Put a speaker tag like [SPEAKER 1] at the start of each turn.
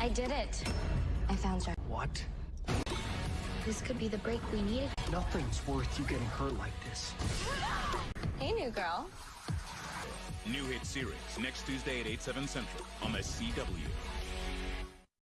[SPEAKER 1] I did it. I found her.
[SPEAKER 2] What?
[SPEAKER 1] This could be the break we needed.
[SPEAKER 2] Nothing's worth you getting hurt like this.
[SPEAKER 1] Hey, new girl.
[SPEAKER 3] New hit series next Tuesday at 8, 7 central on the CW.